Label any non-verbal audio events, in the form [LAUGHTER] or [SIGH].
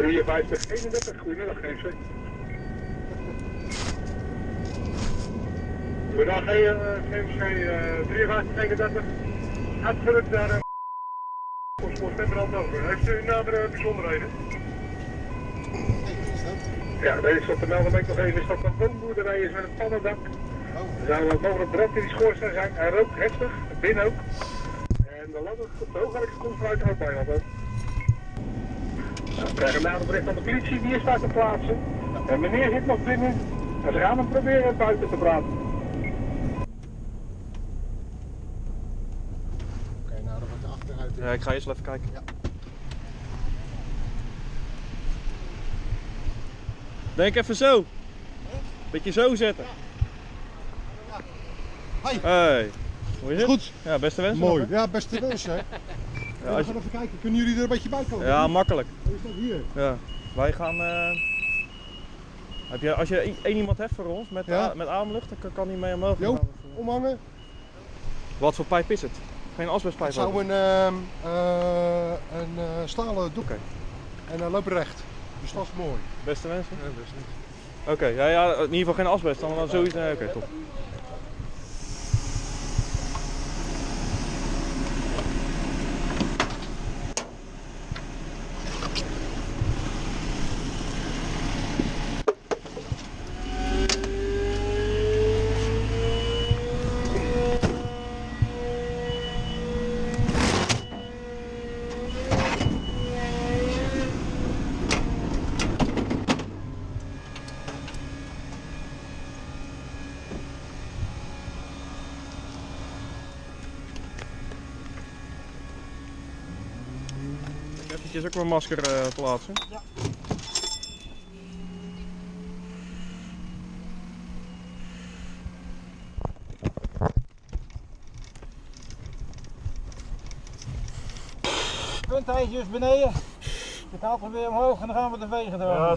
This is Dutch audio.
53, 31, goedemiddag GMC. Goedendag GMC eh, 53, 31. Uitgerukt naar Postpoort Pembrand over. Heeft u nadere bijzonderheden? Ja, deze is op de melden ben ik nog even. Is dat een woonboerderij is met een pannendak. Er zou wel mogelijk brand in die schoorsteen zijn. Hij rookt heftig, binnen ook. En de ladder de hoogwerk komt vanuit bijna ook. We krijgen een bericht van de politie, die is daar te plaatsen. En meneer zit nog binnen. En ze gaan hem proberen buiten te praten. Oké, nou dan wordt de achteruit. Ja, ik ga eerst even kijken. Ja. Denk even zo. Beetje zo zetten. Hoi. Hey. Hoe is het? Goed. Ja, beste wensen. Mooi. nog? Ja, beste wens [LAUGHS] Ja, we als gaan je- even kijken. Kunnen jullie er een beetje bij komen? ja, makkelijk. Hoe is dat hier? Ja. Wij gaan... eh, Heb je, als je één iemand hebt voor ons met, Ja. met ademlucht, dan kan- hij mee omhoog. Gaan we- omhangen. Wat voor pijp is het? Geen asbestpijp? Het zou een, ehm, eh, een eh, stalen doek. En hij loopt recht. Dus dat is mooi. Beste wensen? Ja, best niet. Oké, ja, ja, in ieder geval geen asbest. Dan, dan zoiets. Oké, top. Eventjes ook mijn masker eh, plaatsen. Ja. Puntijtje is beneden. Het haalt hem weer omhoog en dan gaan we de vegen door. Ja,